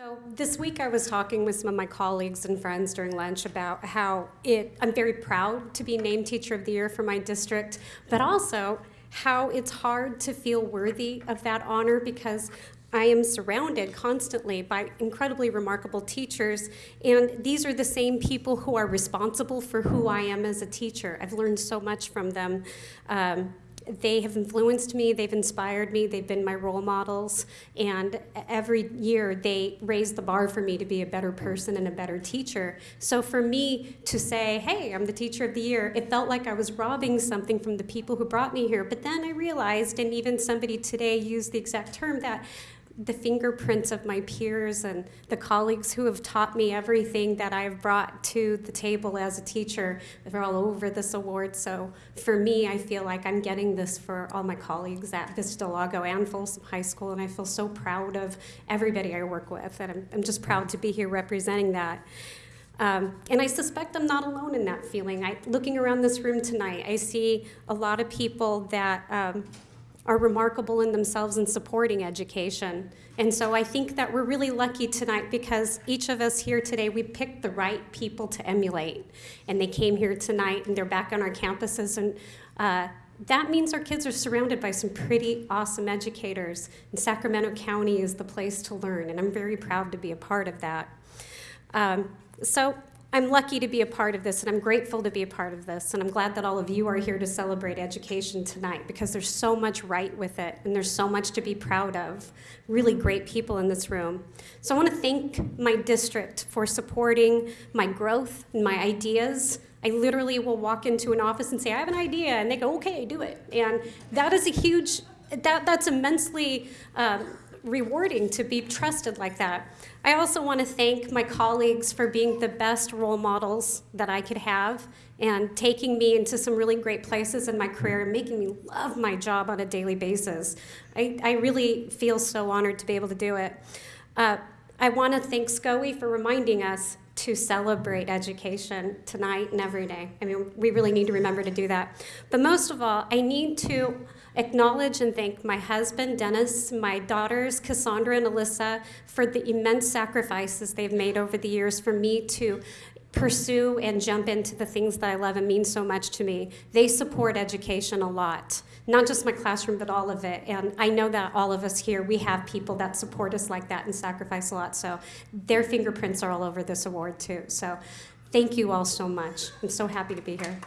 So this week I was talking with some of my colleagues and friends during lunch about how it, I'm very proud to be named Teacher of the Year for my district, but also how it's hard to feel worthy of that honor because I am surrounded constantly by incredibly remarkable teachers, and these are the same people who are responsible for who I am as a teacher. I've learned so much from them. Um, they have influenced me, they've inspired me, they've been my role models, and every year they raise the bar for me to be a better person and a better teacher. So for me to say, hey, I'm the teacher of the year, it felt like I was robbing something from the people who brought me here. But then I realized, and even somebody today used the exact term, that the fingerprints of my peers and the colleagues who have taught me everything that I've brought to the table as a teacher. They're all over this award. So for me, I feel like I'm getting this for all my colleagues at Vista Lago and Folsom High School. And I feel so proud of everybody I work with. And I'm, I'm just proud to be here representing that. Um, and I suspect I'm not alone in that feeling. I, looking around this room tonight, I see a lot of people that um, are remarkable in themselves in supporting education. And so I think that we're really lucky tonight because each of us here today, we picked the right people to emulate. And they came here tonight and they're back on our campuses. And uh, that means our kids are surrounded by some pretty awesome educators. And Sacramento County is the place to learn. And I'm very proud to be a part of that. Um, so I'm lucky to be a part of this, and I'm grateful to be a part of this, and I'm glad that all of you are here to celebrate education tonight because there's so much right with it, and there's so much to be proud of. Really great people in this room. So I want to thank my district for supporting my growth and my ideas. I literally will walk into an office and say, I have an idea, and they go, okay, do it. And that is a huge, that, that's immensely um, rewarding to be trusted like that. I also want to thank my colleagues for being the best role models that I could have and taking me into some really great places in my career and making me love my job on a daily basis. I, I really feel so honored to be able to do it. Uh, I want to thank SCOE for reminding us to celebrate education tonight and every day. I mean, we really need to remember to do that. But most of all, I need to acknowledge and thank my husband, Dennis, my daughters, Cassandra and Alyssa, for the immense sacrifices they've made over the years for me to pursue and jump into the things that I love and mean so much to me. They support education a lot, not just my classroom, but all of it. And I know that all of us here, we have people that support us like that and sacrifice a lot. So their fingerprints are all over this award too. So thank you all so much. I'm so happy to be here.